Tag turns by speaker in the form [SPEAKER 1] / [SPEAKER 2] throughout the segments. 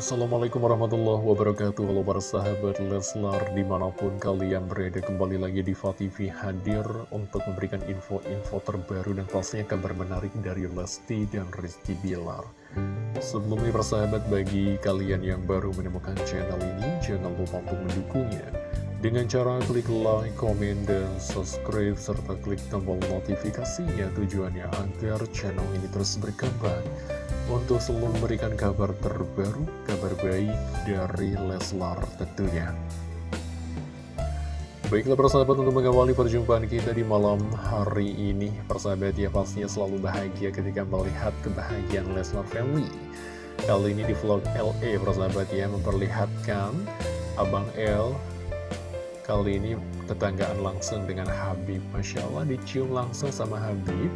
[SPEAKER 1] Assalamualaikum warahmatullahi wabarakatuh. Halo para sahabat Leslar Di mana pun kalian berada kembali lagi di TV hadir Untuk memberikan info-info terbaru Dan pastinya kabar menarik dari Lesti dan Rizky Bilar. Sebelumnya para sahabat bagi kalian yang baru menemukan channel ini Jangan lupa untuk mendukungnya. Dengan cara klik like, komen, dan subscribe, serta klik tombol notifikasinya tujuannya agar channel ini terus berkembang untuk selalu memberikan kabar terbaru, kabar baik dari Leslar tentunya. Baiklah persahabat untuk mengawali perjumpaan kita di malam hari ini Persahabat ya pastinya selalu bahagia ketika melihat kebahagiaan Leslar Family. Kali ini di vlog LA persahabat ya memperlihatkan Abang L Kali ini tetanggaan langsung dengan Habib. Masya Allah dicium langsung sama Habib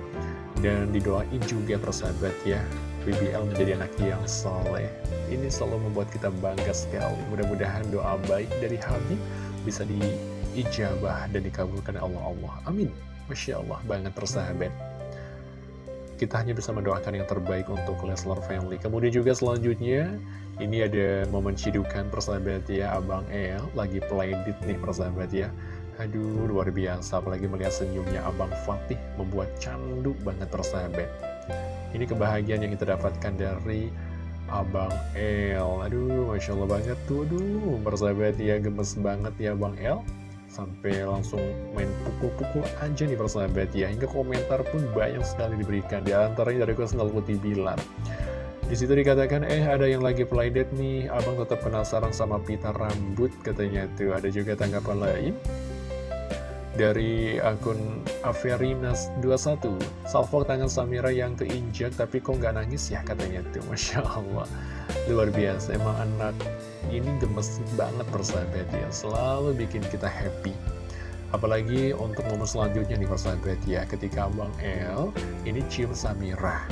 [SPEAKER 1] Dan didoain juga persahabat ya BBL menjadi anak yang soleh Ini selalu membuat kita bangga sekali Mudah-mudahan doa baik dari Habib bisa diijabah dan dikabulkan Allah Allah Amin Masya Allah banget persahabat kita hanya bisa mendoakan yang terbaik untuk Leslar Family. Kemudian juga selanjutnya, ini ada momen cidukan persahabat ya, Abang El lagi playdit nih persahabat ya. Aduh, luar biasa, apalagi melihat senyumnya Abang Fatih membuat candu banget persahabat. Ini kebahagiaan yang kita dapatkan dari Abang El. Aduh, Masya Allah banget tuh, aduh, persahabat ya, gemes banget ya Abang El. Sampai langsung main pukul-pukul aja nih persahabat ya. Hingga komentar pun banyak sekali diberikan di antaranya dari Kusnal Putih Bilar di situ dikatakan eh ada yang lagi playdate nih. Abang tetap penasaran sama pita rambut katanya tuh. Ada juga tanggapan lain dari akun Averinas21 Salvo tangan Samira yang keinjak tapi kok nggak nangis ya katanya tuh. Masya Allah. Luar biasa emang anak ini gemes banget persahabat ya. Selalu bikin kita happy. Apalagi untuk momen selanjutnya nih persahabat ya. Ketika Bang El ini cium Samira.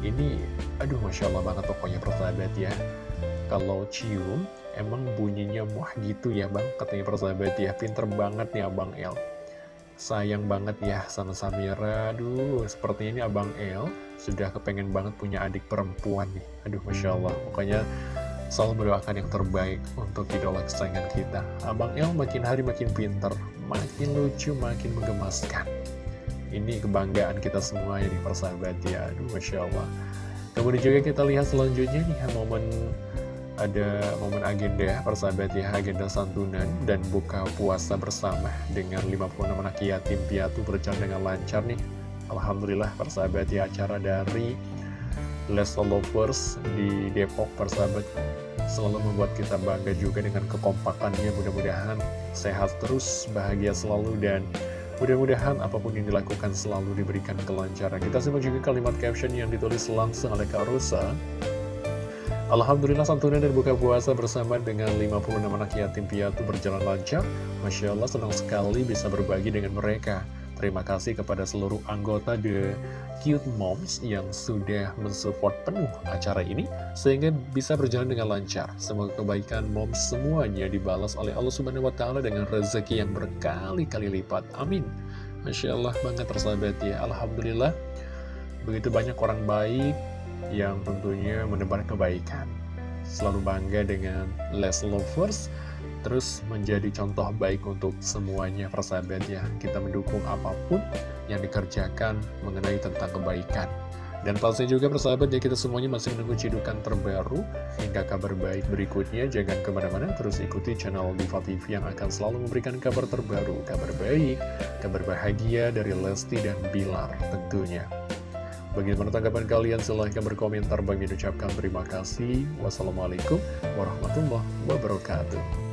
[SPEAKER 1] Ini aduh Masya Allah banget pokoknya persahabat ya. Kalau cium emang bunyinya muah gitu ya bang Katanya persahabat ya Pinter banget nih Abang El Sayang banget ya sama Samira Aduh sepertinya ini Abang El Sudah kepengen banget punya adik perempuan nih Aduh Masya Allah Pokoknya selalu mendoakan yang terbaik untuk idola kesayangan kita. Abang El makin hari makin pinter, makin lucu, makin menggemaskan. Ini kebanggaan kita semua ini persahabat ya, aduh Masya Allah. Kemudian juga kita lihat selanjutnya nih momen ada momen agenda persahabat ya, agenda santunan dan buka puasa bersama dengan 56 anak yatim piatu berjalan dengan lancar nih. Alhamdulillah persahabat ya, acara dari Lesta Lovers di Depok persahabat selalu membuat kita bangga juga dengan kekompakannya. Mudah-mudahan sehat terus bahagia selalu dan mudah-mudahan apa pun yang dilakukan selalu diberikan kelancaran. Kita simak juga kalimat caption yang ditulis langsung oleh Kak Rosa Alhamdulillah santunan dan buka puasa bersama dengan 56 anak yatim piatu berjalan lancar Masya Allah senang sekali bisa berbagi dengan mereka Terima kasih kepada seluruh anggota The Cute Moms yang sudah mensupport penuh acara ini sehingga bisa berjalan dengan lancar. Semoga kebaikan moms semuanya dibalas oleh Allah Subhanahu wa taala dengan rezeki yang berkali-kali lipat. Amin. Masya Allah banget tersahabat ya. Alhamdulillah begitu banyak orang baik yang tentunya menebar kebaikan. Selalu bangga dengan Les Lovers terus menjadi contoh baik untuk semuanya persahabat ya. Kita mendukung apa pun yang dikerjakan mengenai tentang kebaikan. Dan pastinya juga persahabat ya kita semuanya masih menunggu cidukan terbaru hingga kabar baik berikutnya. Jangan ke mana-mana terus ikuti channel Diva TV yang akan selalu memberikan kabar terbaru kabar baik kabar bahagia dari Lesti dan Bilar tentunya Bagaimana tanggapan kalian? Silahkan berkomentar. Bagi ucapkan terima kasih. Wassalamualaikum warahmatullahi wabarakatuh.